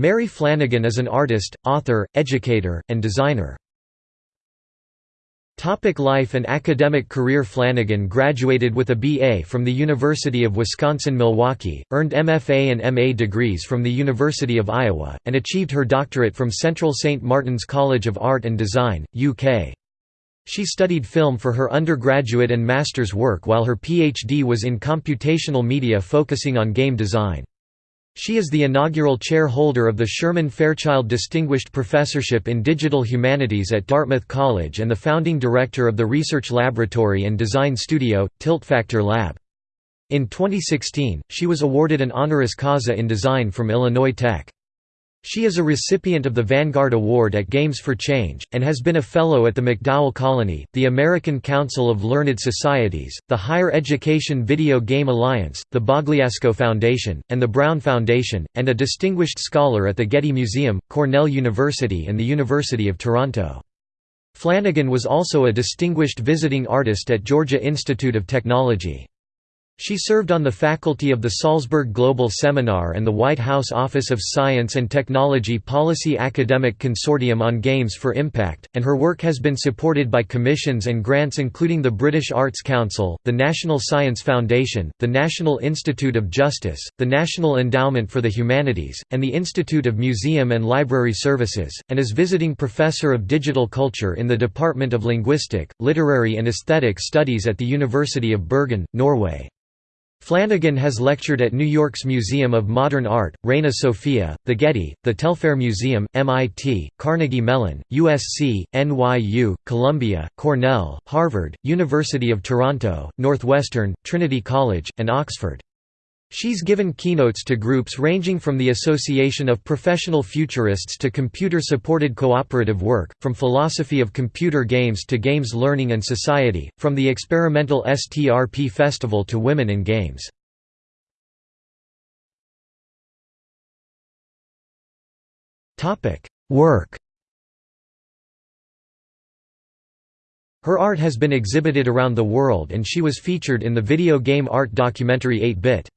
Mary Flanagan is an artist, author, educator, and designer. Topic life and academic career Flanagan graduated with a BA from the University of Wisconsin-Milwaukee, earned MFA and MA degrees from the University of Iowa, and achieved her doctorate from Central St. Martin's College of Art and Design, UK. She studied film for her undergraduate and master's work while her PhD was in computational media focusing on game design. She is the inaugural chair holder of the Sherman Fairchild Distinguished Professorship in Digital Humanities at Dartmouth College and the founding director of the research laboratory and design studio, Tiltfactor Lab. In 2016, she was awarded an honoris causa in design from Illinois Tech. She is a recipient of the Vanguard Award at Games for Change, and has been a Fellow at the MacDowell Colony, the American Council of Learned Societies, the Higher Education Video Game Alliance, the Bogliasco Foundation, and the Brown Foundation, and a Distinguished Scholar at the Getty Museum, Cornell University and the University of Toronto. Flanagan was also a Distinguished Visiting Artist at Georgia Institute of Technology. She served on the faculty of the Salzburg Global Seminar and the White House Office of Science and Technology Policy Academic Consortium on Games for Impact, and her work has been supported by commissions and grants including the British Arts Council, the National Science Foundation, the National Institute of Justice, the National Endowment for the Humanities, and the Institute of Museum and Library Services, and is visiting professor of digital culture in the Department of Linguistic, Literary and Aesthetic Studies at the University of Bergen, Norway. Flanagan has lectured at New York's Museum of Modern Art, Reina Sofia, the Getty, the Telfair Museum, MIT, Carnegie Mellon, USC, NYU, Columbia, Cornell, Harvard, University of Toronto, Northwestern, Trinity College, and Oxford. She's given keynotes to groups ranging from the Association of Professional Futurists to computer-supported cooperative work, from philosophy of computer games to games learning and society, from the experimental STRP Festival to Women in Games. Work Her art has been exhibited around the world and she was featured in the video game art documentary 8-Bit.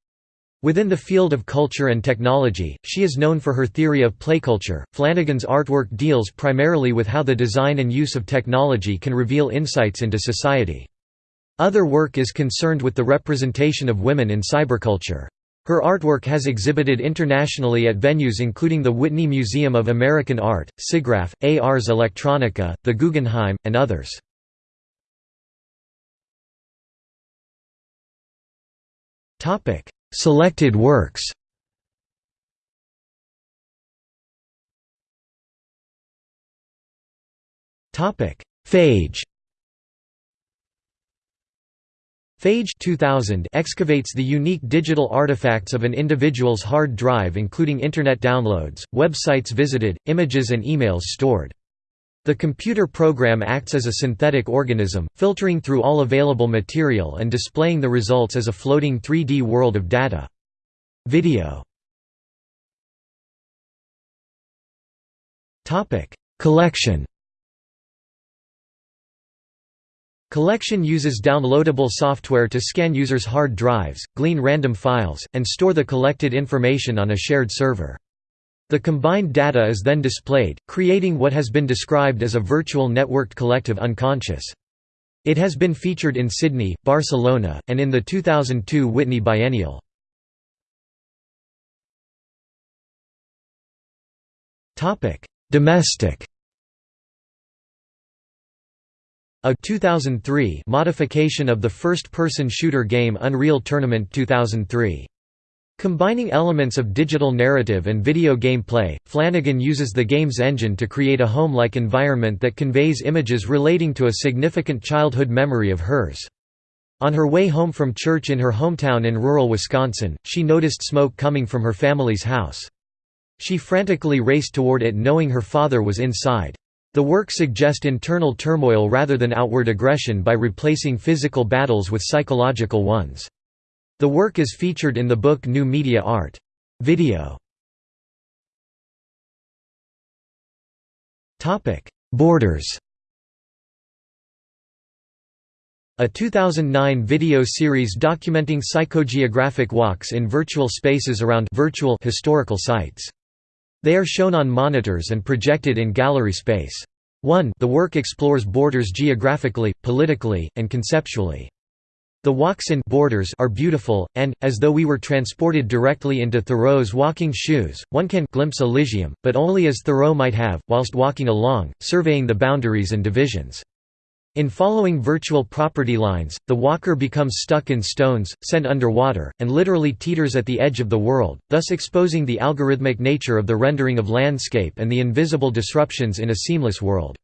Within the field of culture and technology, she is known for her theory of playculture. Flanagan's artwork deals primarily with how the design and use of technology can reveal insights into society. Other work is concerned with the representation of women in cyberculture. Her artwork has exhibited internationally at venues including the Whitney Museum of American Art, SIGGRAPH, Ars Electronica, the Guggenheim, and others. Selected works. Phage. Phage 2000 excavates the unique digital artifacts of an individual's hard drive including Internet downloads, websites visited, images and emails stored. The computer program acts as a synthetic organism, filtering through all available material and displaying the results as a floating 3D world of data. Video Collection Collection uses downloadable software to scan users' hard drives, glean random files, and store the collected information on a shared server. The combined data is then displayed, creating what has been described as a virtual networked collective unconscious. It has been featured in Sydney, Barcelona, and in the 2002 Whitney Biennial. Domestic A 2003 modification of the first-person shooter game Unreal Tournament 2003. Combining elements of digital narrative and video gameplay, Flanagan uses the game's engine to create a home-like environment that conveys images relating to a significant childhood memory of hers. On her way home from church in her hometown in rural Wisconsin, she noticed smoke coming from her family's house. She frantically raced toward it knowing her father was inside. The work suggests internal turmoil rather than outward aggression by replacing physical battles with psychological ones. The work is featured in the book New Media Art. Video Borders A 2009 video series documenting psychogeographic walks in virtual spaces around virtual historical sites. They are shown on monitors and projected in gallery space. 1 The work explores borders geographically, politically, and conceptually. The walks in borders are beautiful, and, as though we were transported directly into Thoreau's walking shoes, one can glimpse Elysium, but only as Thoreau might have, whilst walking along, surveying the boundaries and divisions. In following virtual property lines, the walker becomes stuck in stones, sent underwater, and literally teeters at the edge of the world, thus exposing the algorithmic nature of the rendering of landscape and the invisible disruptions in a seamless world.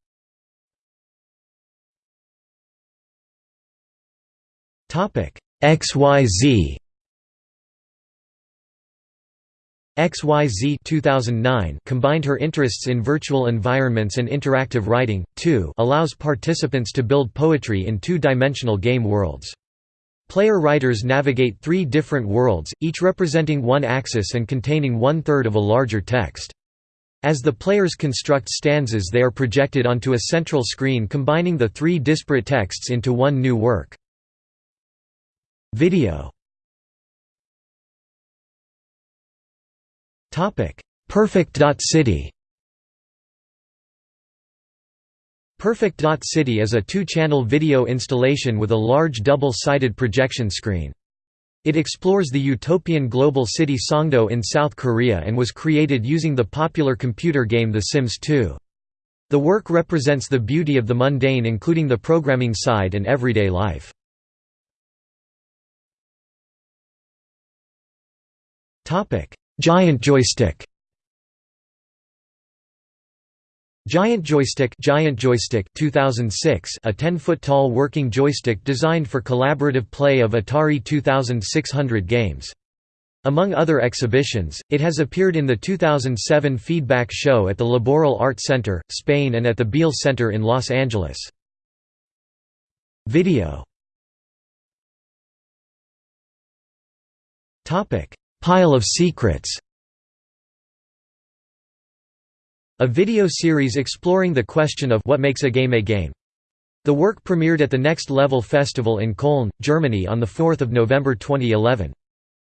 XYZ XYZ 2009 combined her interests in virtual environments and interactive writing, too allows participants to build poetry in two-dimensional game worlds. Player-writers navigate three different worlds, each representing one axis and containing one-third of a larger text. As the players construct stanzas they are projected onto a central screen combining the three disparate texts into one new work. Video Perfect City Perfect City is a two-channel video installation with a large double-sided projection screen. It explores the utopian global city Songdo in South Korea and was created using the popular computer game The Sims 2. The work represents the beauty of the mundane including the programming side and everyday life. Giant joystick Giant Joystick Giant Joystick 2006 a 10-foot-tall working joystick designed for collaborative play of Atari 2600 games. Among other exhibitions, it has appeared in the 2007 Feedback Show at the Laboral Art Center, Spain and at the Beall Center in Los Angeles. Video Pile of Secrets A video series exploring the question of what makes a game a game. The work premiered at the Next Level Festival in Cologne, Germany on 4 November 2011.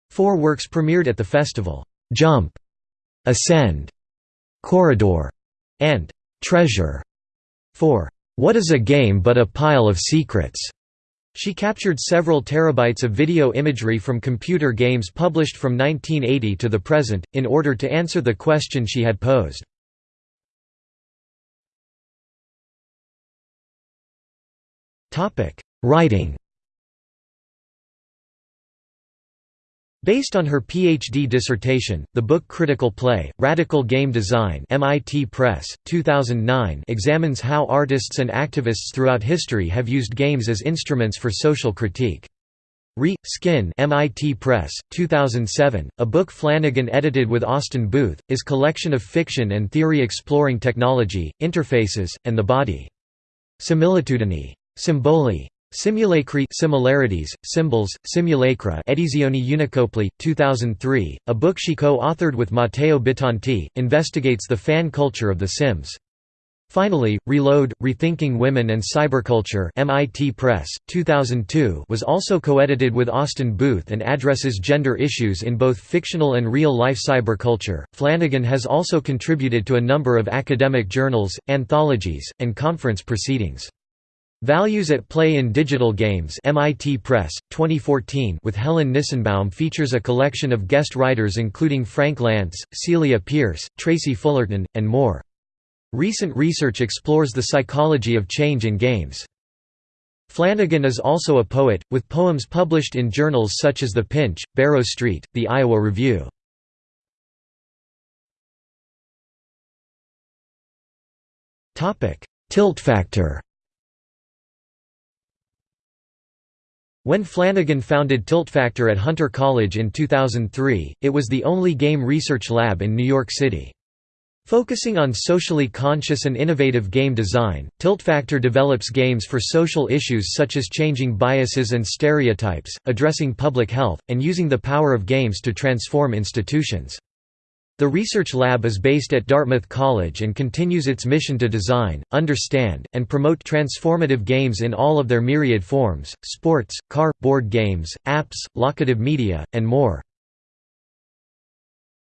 Four works premiered at the festival, "'Jump", "'Ascend", "'Corridor", and "'Treasure". For "'What is a game but a pile of secrets?' She captured several terabytes of video imagery from computer games published from 1980 to the present, in order to answer the question she had posed. Writing Based on her PhD dissertation, the book Critical Play, Radical Game Design MIT Press, 2009 examines how artists and activists throughout history have used games as instruments for social critique. Re. Skin MIT Press, 2007, a book Flanagan edited with Austin Booth, is collection of fiction and theory exploring technology, interfaces, and the body. Similitudini. Simboli. Simulacri similarities, symbols, simulacra Edizioni Unicopli, 2003, a book she co-authored with Matteo Bittanti, investigates the fan culture of The Sims. Finally, Reload, Rethinking Women and Cyberculture MIT Press, 2002 was also co-edited with Austin Booth and addresses gender issues in both fictional and real-life cyberculture. Flanagan has also contributed to a number of academic journals, anthologies, and conference proceedings. Values at Play in Digital Games MIT Press, 2014 with Helen Nissenbaum features a collection of guest writers including Frank Lantz, Celia Pearce, Tracy Fullerton, and more. Recent research explores the psychology of change in games. Flanagan is also a poet, with poems published in journals such as The Pinch, Barrow Street, The Iowa Review. Tilt factor When Flanagan founded TiltFactor at Hunter College in 2003, it was the only game research lab in New York City. Focusing on socially conscious and innovative game design, TiltFactor develops games for social issues such as changing biases and stereotypes, addressing public health, and using the power of games to transform institutions. The research lab is based at Dartmouth College and continues its mission to design, understand, and promote transformative games in all of their myriad forms, sports, car, board games, apps, locative media, and more.